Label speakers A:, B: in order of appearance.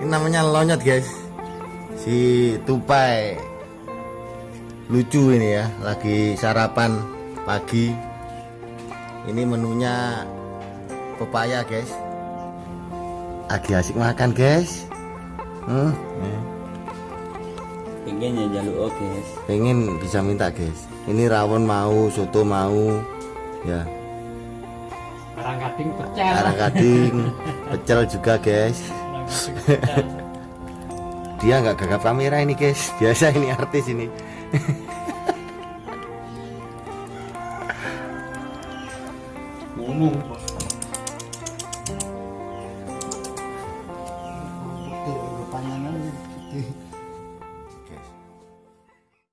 A: Ini namanya lonyot guys. Si tupai lucu ini ya, lagi sarapan pagi. Ini menunya pepaya guys. Lagi asik makan guys. Hmm,
B: pengen ya jaluk oke
A: pengen bisa minta guys. Ini rawon mau, soto mau, ya.
C: Karang kading pecel.
A: Karang kading, pecel juga guys. Dia nggak gagap kamera ini guys. Biasa ini artis ini.
C: Ngomong.